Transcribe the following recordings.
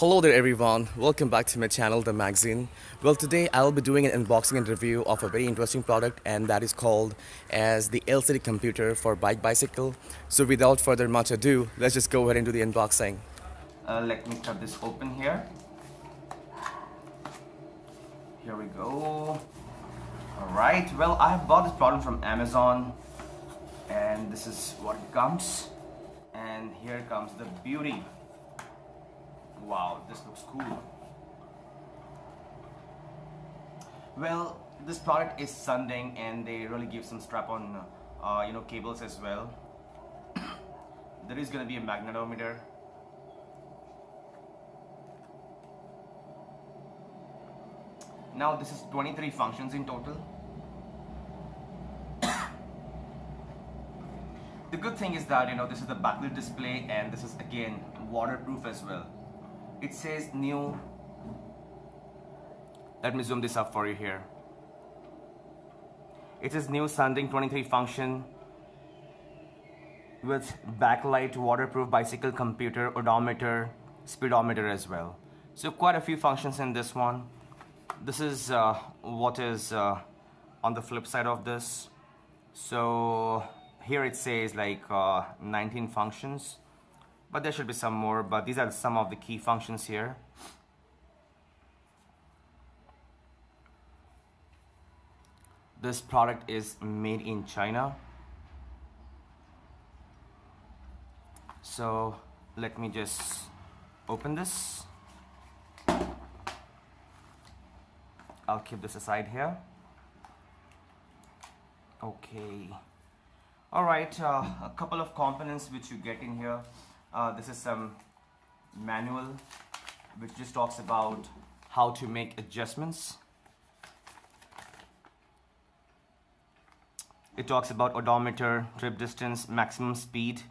Hello there everyone, welcome back to my channel The Magazine. Well today I'll be doing an unboxing and review of a very interesting product and that is called as the LCD computer for bike bicycle. So without further much ado, let's just go ahead and do the unboxing. Uh, let me cut this open here. Here we go. Alright, well I have bought this product from Amazon and this is what it comes and here comes the beauty wow this looks cool. Well this product is Sunding and they really give some strap-on uh, you know cables as well. There is gonna be a magnetometer. Now this is 23 functions in total. The good thing is that you know this is the backlit display and this is again waterproof as well it says new let me zoom this up for you here. It is new Sunding 23 function with backlight waterproof bicycle computer odometer speedometer as well. So quite a few functions in this one. This is uh, what is uh, on the flip side of this. So here it says like uh, 19 functions but there should be some more but these are some of the key functions here. This product is made in China. So let me just open this. I'll keep this aside here. Okay. All right uh, a couple of components which you get in here uh, this is some manual which just talks about how to make adjustments. It talks about odometer trip distance maximum speed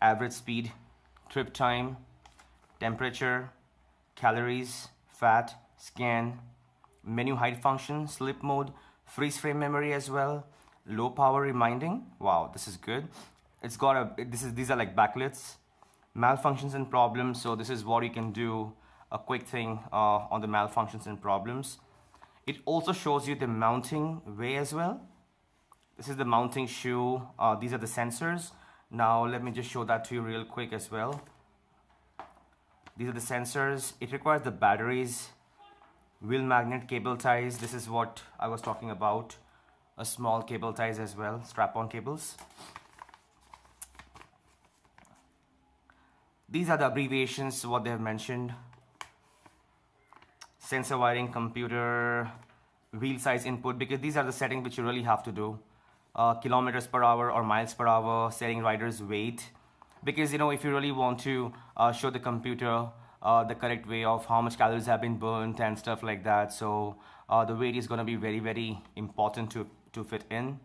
average speed trip time temperature calories fat scan menu height function sleep mode freeze frame memory as well low power reminding. Wow this is good. It's got a this is these are like backlits malfunctions and problems. So this is what you can do a quick thing uh, on the malfunctions and problems. It also shows you the mounting way as well. This is the mounting shoe. Uh, these are the sensors. Now let me just show that to you real quick as well. These are the sensors. It requires the batteries. Wheel magnet cable ties. This is what I was talking about. A small cable ties as well strap-on cables these are the abbreviations what they have mentioned. Sensor wiring computer wheel size input because these are the settings which you really have to do. Uh, kilometers per hour or miles per hour setting rider's weight. Because you know if you really want to uh, show the computer uh, the correct way of how much calories have been burnt and stuff like that so uh, the weight is going to be very very important to to fit in.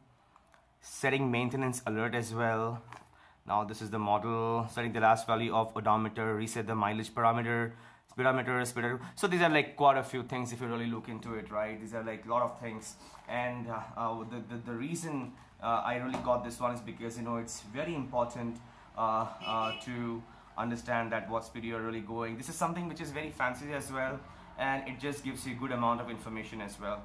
Setting maintenance alert as well now this is the model setting the last value of odometer reset the mileage parameter speedometer speedometer. So these are like quite a few things if you really look into it right? These are like a lot of things. And uh, uh, the, the, the reason uh, I really got this one is because you know it's very important uh, uh, to understand that what speed you're really going. This is something which is very fancy as well and it just gives you a good amount of information as well.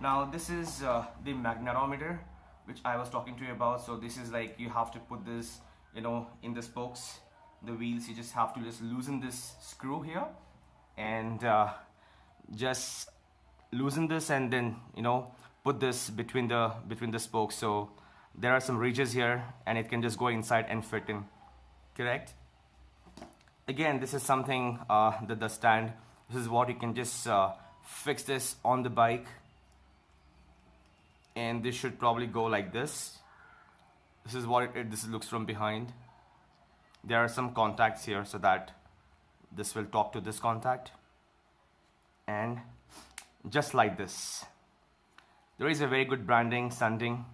Now this is the magnetometer which I was talking to you about. So this is like you have to put this you know in the spokes the wheels you just have to just loosen this screw here and uh, just loosen this and then you know put this between the between the spokes so there are some ridges here and it can just go inside and fit in. Correct? Again this is something uh, that the stand this is what you can just uh, fix this on the bike. And this should probably go like this this is what it, it, this looks from behind. There are some contacts here so that this will talk to this contact. And just like this there is a very good branding Sunding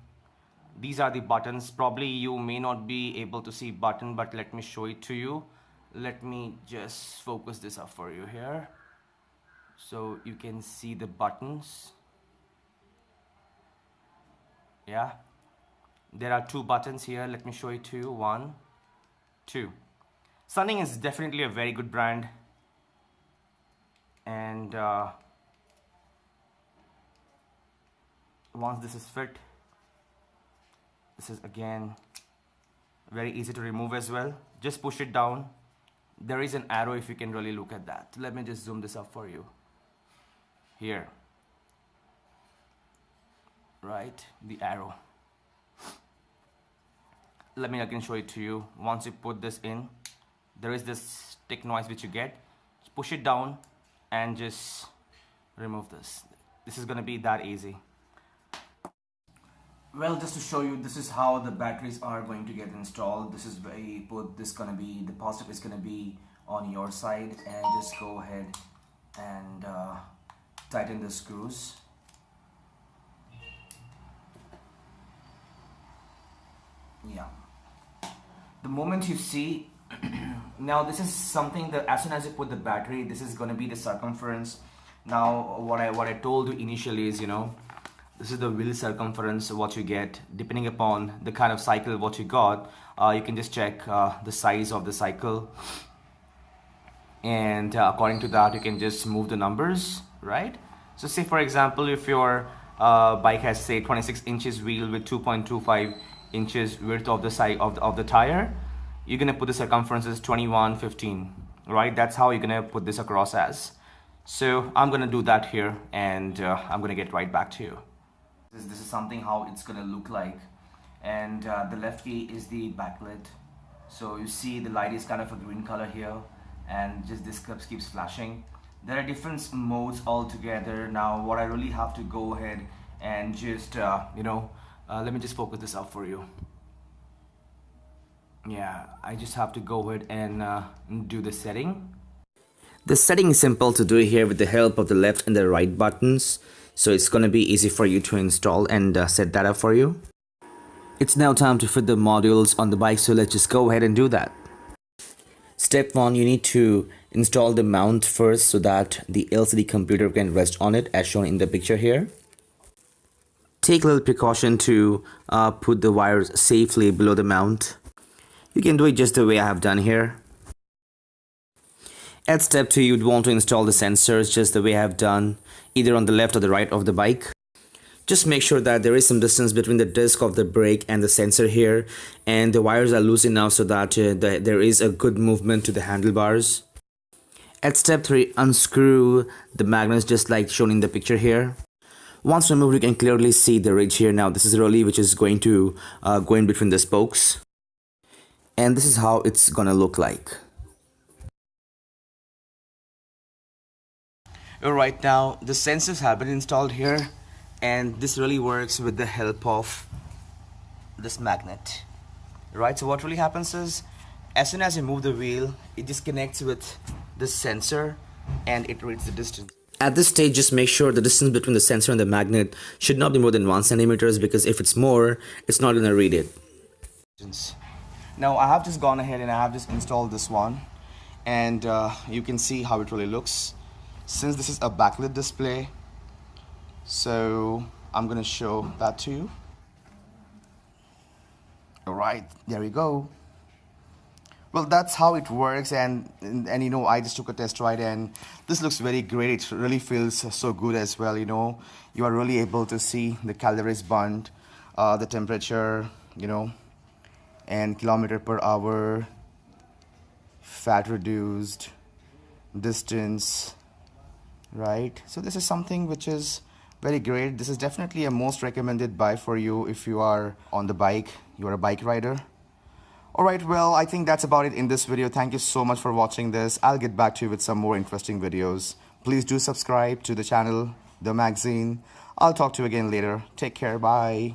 these are the buttons. Probably you may not be able to see button but let me show it to you. Let me just focus this up for you here. So you can see the buttons. Yeah there are two buttons here. Let me show you. One two. Sunding is definitely a very good brand. And uh, once this is fit this is again very easy to remove as well. Just push it down. There is an arrow if you can really look at that. Let me just zoom this up for you. Here. Right the arrow let me again show it to you. Once you put this in there is this tick noise which you get. Just push it down and just remove this. This is gonna be that easy. Well just to show you this is how the batteries are going to get installed. This is where you put this gonna be the positive is gonna be on your side. And just go ahead and uh, tighten the screws. Yeah the moment you see now this is something that as soon as you put the battery this is going to be the circumference. Now what i what i told you initially is you know this is the wheel circumference what you get. Depending upon the kind of cycle what you got uh, you can just check uh, the size of the cycle. And uh, according to that you can just move the numbers right? So say for example if your uh, bike has say 26 inches wheel with 2.25 inches width of the side of the, of the tire you're gonna put the circumference as 21 15 right? That's how you're gonna put this across as. So I'm gonna do that here and uh, I'm gonna get right back to you. This, this is something how it's gonna look like. And uh, the left key is the backlit. So you see the light is kind of a green color here and just this clip keeps flashing. There are different modes altogether. Now what I really have to go ahead and just uh, you know uh, let me just focus this up for you. Yeah I just have to go ahead and uh, do the setting. The setting is simple to do here with the help of the left and the right buttons. So it's gonna be easy for you to install and uh, set that up for you. It's now time to fit the modules on the bike so let's just go ahead and do that. Step one you need to install the mount first so that the LCD computer can rest on it as shown in the picture here take a little precaution to uh, put the wires safely below the mount you can do it just the way I have done here. At step 2 you'd want to install the sensors just the way I have done either on the left or the right of the bike. Just make sure that there is some distance between the disc of the brake and the sensor here and the wires are loose enough so that uh, the, there is a good movement to the handlebars. At step 3 unscrew the magnets just like shown in the picture here. Once removed you can clearly see the ridge here. Now this is a relay which is going to uh, go in between the spokes. And this is how it's gonna look like. Alright now the sensors have been installed here and this really works with the help of this magnet. Right so what really happens is as soon as you move the wheel it disconnects with the sensor and it reads the distance at this stage just make sure the distance between the sensor and the magnet should not be more than one centimeters because if it's more it's not gonna read it. Now I have just gone ahead and I have just installed this one and uh, you can see how it really looks. Since this is a backlit display so I'm gonna show that to you. All right there we go well that's how it works and, and, and you know I just took a test ride and this looks very great. It really feels so good as well you know. You are really able to see the calories burned uh, the temperature you know and kilometer per hour fat reduced distance right? So this is something which is very great. This is definitely a most recommended buy for you if you are on the bike. You are a bike rider alright well I think that's about it in this video. Thank you so much for watching this. I'll get back to you with some more interesting videos. Please do subscribe to the channel the magazine. I'll talk to you again later. Take care. Bye